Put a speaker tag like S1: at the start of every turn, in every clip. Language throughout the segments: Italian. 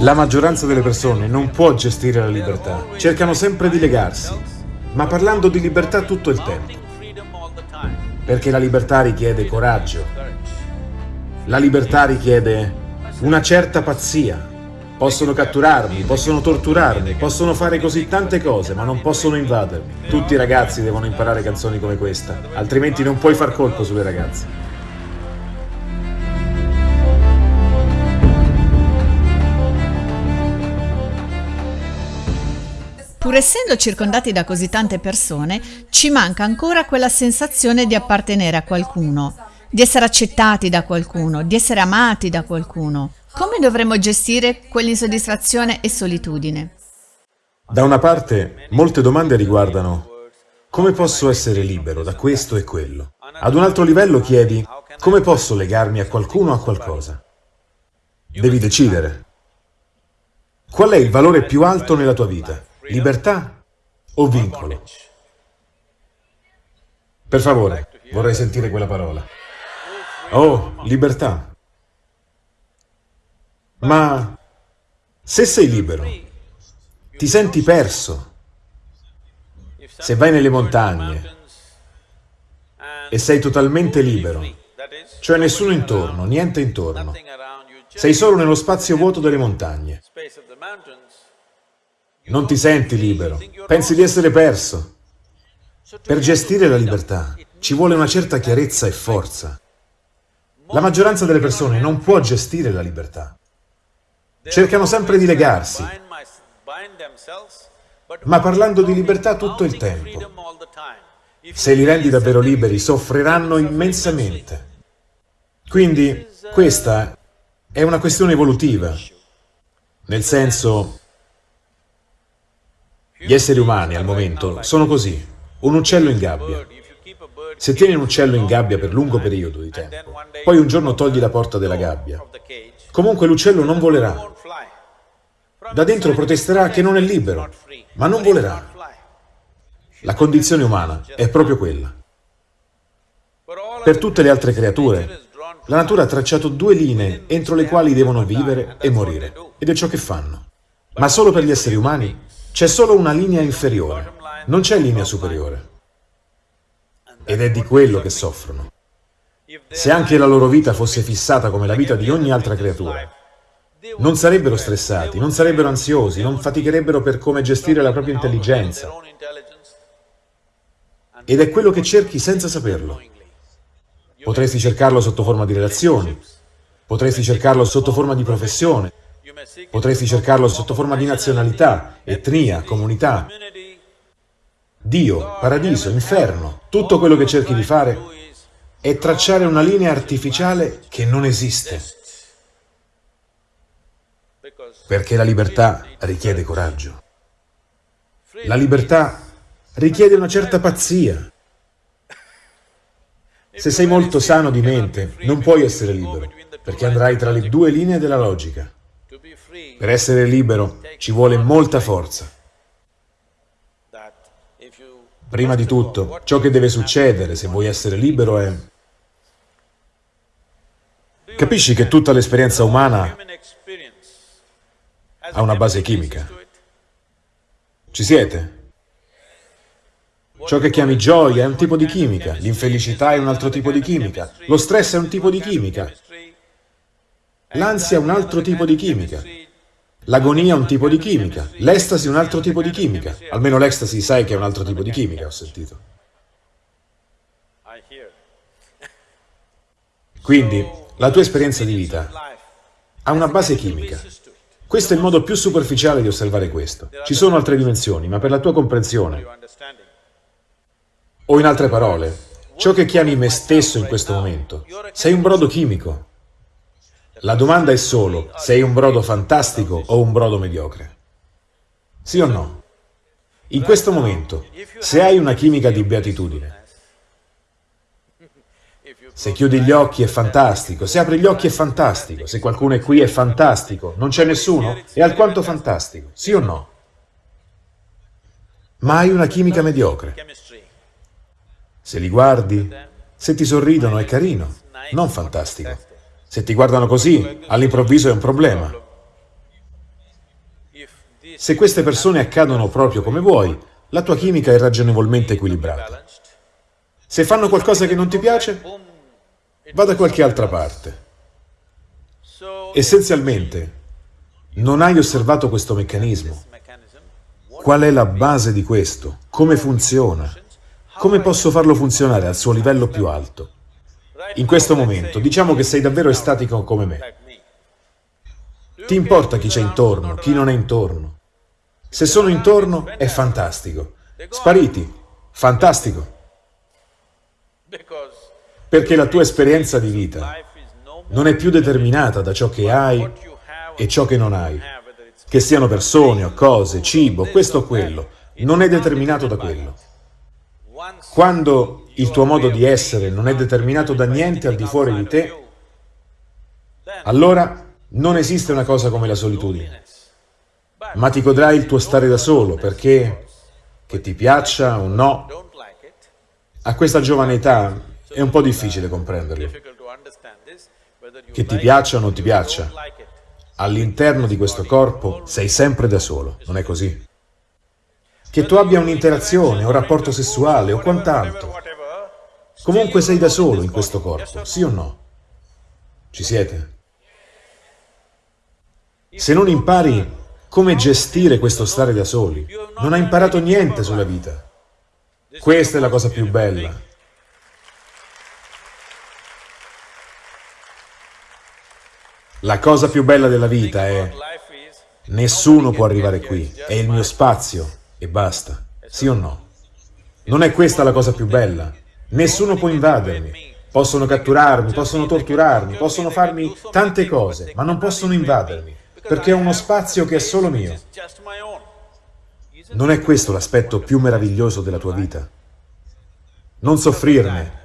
S1: La maggioranza delle persone non può gestire la libertà, cercano sempre di legarsi, ma parlando di libertà tutto il tempo. Perché la libertà richiede coraggio, la libertà richiede una certa pazzia. Possono catturarmi, possono torturarmi, possono fare così tante cose, ma non possono invadermi. Tutti i ragazzi devono imparare canzoni come questa, altrimenti non puoi far colpo sulle ragazze.
S2: Pur essendo circondati da così tante persone, ci manca ancora quella sensazione di appartenere a qualcuno, di essere accettati da qualcuno, di essere amati da qualcuno. Come dovremmo gestire quell'insoddisfazione e solitudine?
S1: Da una parte, molte domande riguardano come posso essere libero da questo e quello? Ad un altro livello chiedi come posso legarmi a qualcuno o a qualcosa? Devi decidere. Qual è il valore più alto nella tua vita? Libertà o vincolo? Per favore, vorrei sentire quella parola. Oh, libertà. Ma se sei libero, ti senti perso. Se vai nelle montagne e sei totalmente libero, cioè nessuno intorno, niente intorno, sei solo nello spazio vuoto delle montagne. Non ti senti libero, pensi di essere perso. Per gestire la libertà ci vuole una certa chiarezza e forza. La maggioranza delle persone non può gestire la libertà. Cercano sempre di legarsi, ma parlando di libertà tutto il tempo. Se li rendi davvero liberi, soffriranno immensamente. Quindi, questa è una questione evolutiva, nel senso gli esseri umani al momento sono così, un uccello in gabbia. Se tieni un uccello in gabbia per lungo periodo di tempo, poi un giorno togli la porta della gabbia, comunque l'uccello non volerà. Da dentro protesterà che non è libero, ma non volerà. La condizione umana è proprio quella. Per tutte le altre creature, la natura ha tracciato due linee entro le quali devono vivere e morire, ed è ciò che fanno. Ma solo per gli esseri umani c'è solo una linea inferiore, non c'è linea superiore. Ed è di quello che soffrono. Se anche la loro vita fosse fissata come la vita di ogni altra creatura, non sarebbero stressati, non sarebbero ansiosi, non faticherebbero per come gestire la propria intelligenza. Ed è quello che cerchi senza saperlo. Potresti cercarlo sotto forma di relazioni, potresti cercarlo sotto forma di professione, Potresti cercarlo sotto forma di nazionalità, etnia, comunità. Dio, paradiso, inferno, tutto quello che cerchi di fare è tracciare una linea artificiale che non esiste. Perché la libertà richiede coraggio. La libertà richiede una certa pazzia. Se sei molto sano di mente, non puoi essere libero, perché andrai tra le due linee della logica. Per essere libero ci vuole molta forza. Prima di tutto, ciò che deve succedere se vuoi essere libero è... Capisci che tutta l'esperienza umana ha una base chimica. Ci siete? Ciò che chiami gioia è un tipo di chimica, l'infelicità è un altro tipo di chimica, lo stress è un tipo di chimica, l'ansia è un altro tipo di chimica. L'agonia è un tipo di chimica, l'estasi è un altro tipo di chimica. Almeno l'estasi sai che è un altro tipo di chimica, ho sentito. Quindi, la tua esperienza di vita ha una base chimica. Questo è il modo più superficiale di osservare questo. Ci sono altre dimensioni, ma per la tua comprensione, o in altre parole, ciò che chiami me stesso in questo momento, sei un brodo chimico. La domanda è solo, sei un brodo fantastico o un brodo mediocre? Sì o no? In questo momento, se hai una chimica di beatitudine, se chiudi gli occhi è fantastico, se apri gli occhi è fantastico, se qualcuno è qui è fantastico, non c'è nessuno? È alquanto fantastico, sì o no? Ma hai una chimica mediocre. Se li guardi, se ti sorridono è carino, non fantastico. Se ti guardano così, all'improvviso è un problema. Se queste persone accadono proprio come vuoi, la tua chimica è ragionevolmente equilibrata. Se fanno qualcosa che non ti piace, va da qualche altra parte. Essenzialmente, non hai osservato questo meccanismo. Qual è la base di questo? Come funziona? Come posso farlo funzionare al suo livello più alto? In questo momento, diciamo che sei davvero estatico come me. Ti importa chi c'è intorno, chi non è intorno. Se sono intorno, è fantastico. Spariti, fantastico. Perché la tua esperienza di vita non è più determinata da ciò che hai e ciò che non hai. Che siano persone o cose, cibo, questo o quello, non è determinato da quello. Quando il tuo modo di essere non è determinato da niente al di fuori di te, allora non esiste una cosa come la solitudine. Ma ti godrai il tuo stare da solo, perché, che ti piaccia o no, a questa giovane età è un po' difficile comprenderlo. Che ti piaccia o non ti piaccia, all'interno di questo corpo sei sempre da solo, non è così? Che tu abbia un'interazione, un rapporto sessuale o quant'altro, comunque sei da solo in questo corpo, sì o no? Ci siete? Se non impari come gestire questo stare da soli, non hai imparato niente sulla vita. Questa è la cosa più bella. La cosa più bella della vita è nessuno può arrivare qui, è il mio spazio e basta, sì o no? Non è questa la cosa più bella? Nessuno può invadermi, possono catturarmi, possono torturarmi, possono farmi tante cose, ma non possono invadermi, perché è uno spazio che è solo mio. Non è questo l'aspetto più meraviglioso della tua vita? Non soffrirne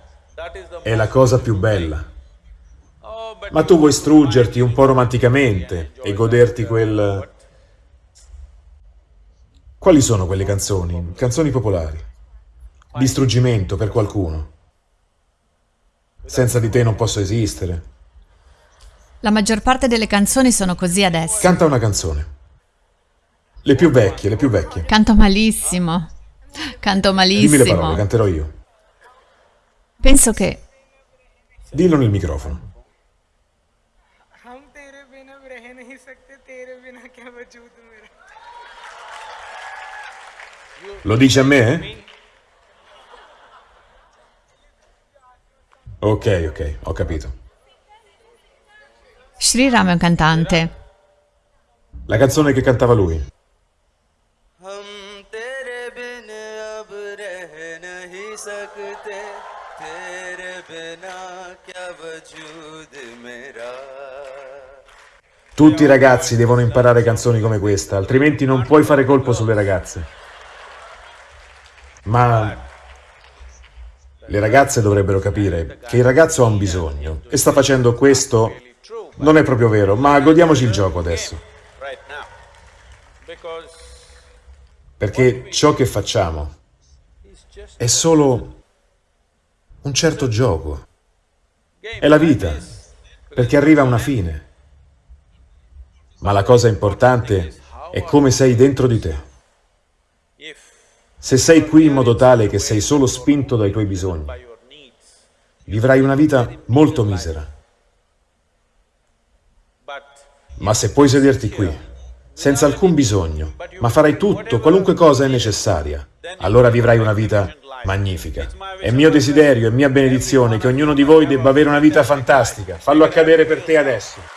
S1: è la cosa più bella. Ma tu vuoi struggerti un po' romanticamente e goderti quel... Quali sono quelle canzoni? Canzoni popolari. Distruggimento per qualcuno. Senza di te non posso esistere.
S2: La maggior parte delle canzoni sono così adesso.
S1: Canta una canzone. Le più vecchie, le più vecchie.
S2: Canto malissimo. Canto malissimo.
S1: Dimmi le parole, canterò io.
S2: Penso che...
S1: Dillo nel microfono. Lo dice a me? Ok, ok, ho capito.
S2: Sri Ram è un cantante.
S1: La canzone che cantava lui. Tutti i ragazzi devono imparare canzoni come questa, altrimenti non puoi fare colpo sulle ragazze. Ma le ragazze dovrebbero capire che il ragazzo ha un bisogno e sta facendo questo, non è proprio vero, ma godiamoci il gioco adesso. Perché ciò che facciamo è solo un certo gioco. È la vita, perché arriva a una fine. Ma la cosa importante è come sei dentro di te. Se sei qui in modo tale che sei solo spinto dai tuoi bisogni, vivrai una vita molto misera. Ma se puoi sederti qui, senza alcun bisogno, ma farai tutto, qualunque cosa è necessaria, allora vivrai una vita magnifica. È mio desiderio, è mia benedizione che ognuno di voi debba avere una vita fantastica. Fallo accadere per te adesso.